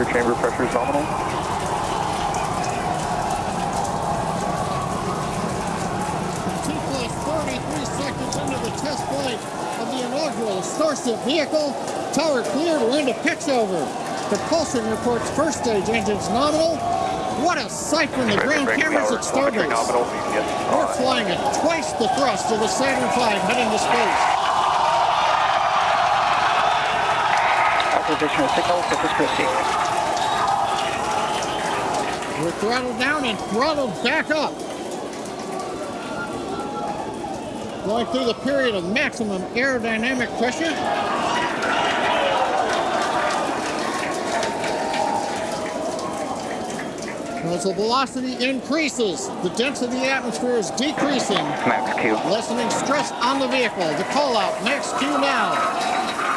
after chamber pressure is nominal. Two plus 43 seconds into the test flight of the inaugural Starship vehicle. Tower cleared, we're into pitch over. Propulsion reports first stage engines nominal. What a sight from the ground cameras at Starbase. We're flying at twice the thrust of the Saturn V heading to space. Of signal, surface proceed. We're throttled down and throttled back up. Going through the period of maximum aerodynamic pressure. As the velocity increases, the density of the atmosphere is decreasing, Max Q. lessening stress on the vehicle. The call out, max Q now.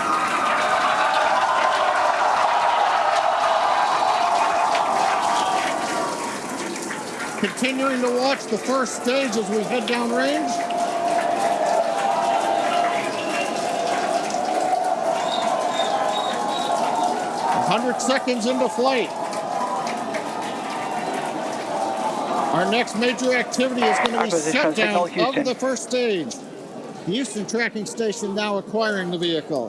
Continuing to watch the first stage as we head downrange. hundred seconds into flight. Our next major activity is going to be shutdown signal, of the first stage. The Houston tracking station now acquiring the vehicle.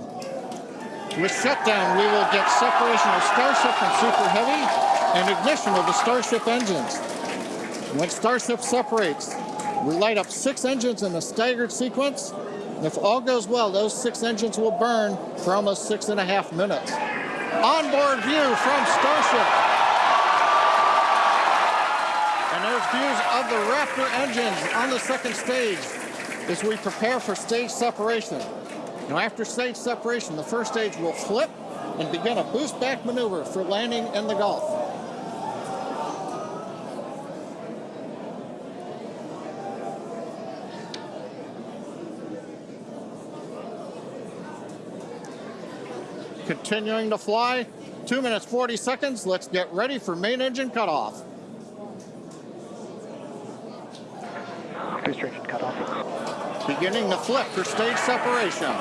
With shutdown, we will get separation of Starship from Super Heavy and ignition of the Starship engines. When Starship separates, we light up six engines in a staggered sequence. And if all goes well, those six engines will burn for almost six and a half minutes. Onboard view from Starship. And there's views of the Raptor engines on the second stage as we prepare for stage separation. Now after stage separation, the first stage will flip and begin a boost back maneuver for landing in the Gulf. Continuing to fly, two minutes, 40 seconds. Let's get ready for main engine cutoff. Engine cutoff. Beginning the flip for stage separation.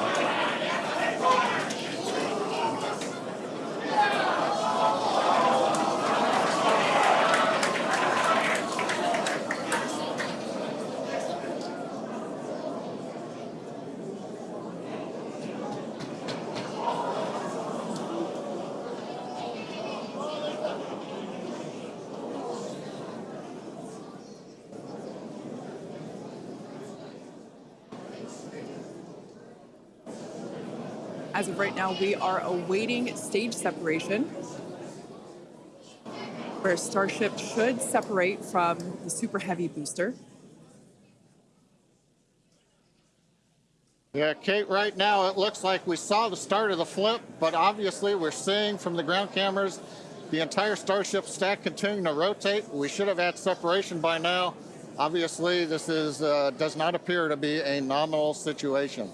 As of right now, we are awaiting stage separation, where Starship should separate from the Super Heavy booster. Yeah, Kate, right now it looks like we saw the start of the flip, but obviously we're seeing from the ground cameras the entire Starship stack continuing to rotate. We should have had separation by now. Obviously, this is uh, does not appear to be a nominal situation.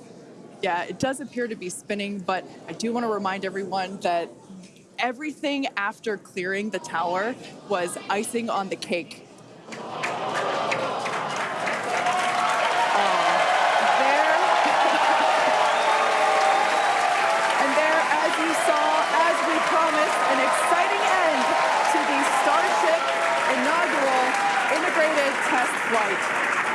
Yeah, it does appear to be spinning, but I do want to remind everyone that everything after clearing the tower was icing on the cake. Um, there. and there, as you saw, as we promised, an exciting end to the Starship inaugural integrated test flight.